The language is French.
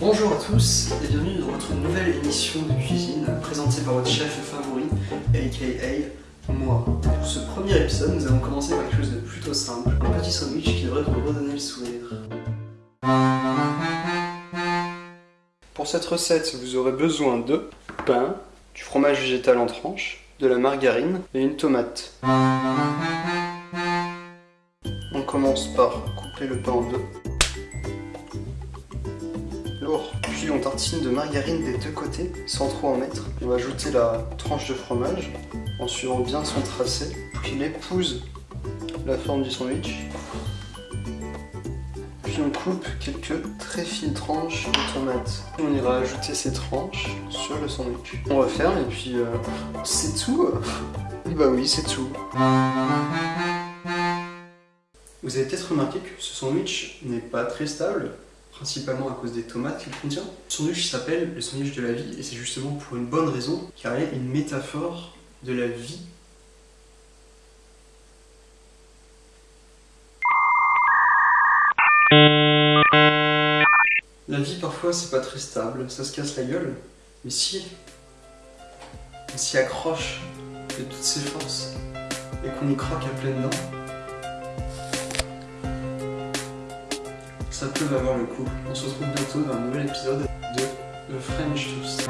tous et bienvenue dans votre nouvelle émission de cuisine présentée par votre chef favori, aka moi. Pour ce premier épisode, nous allons commencer par quelque chose de plutôt simple, un petit sandwich qui devrait vous redonner le sourire. Pour cette recette, vous aurez besoin de pain, du fromage végétal en tranches, de la margarine et une tomate. On commence par couper le pain en deux. Puis on tartine de margarine des deux côtés, sans trop en mettre. On va ajouter la tranche de fromage, en suivant bien son tracé, puis il épouse la forme du sandwich. Puis on coupe quelques très fines tranches de tomates. On ira ajouter ces tranches sur le sandwich. On referme et puis euh, c'est tout. bah oui, c'est tout. Vous avez peut-être remarqué que ce sandwich n'est pas très stable, principalement à cause des tomates qu'il contient. Ce sandwich s'appelle le sandwich de la vie et c'est justement pour une bonne raison, car il est une métaphore de la vie. La vie parfois c'est pas très stable, ça se casse la gueule, mais si on s'y accroche de toutes ses forces et qu'on y croque à pleines dents, ça peut valoir le coup. On se retrouve bientôt dans un nouvel épisode de The French Toast.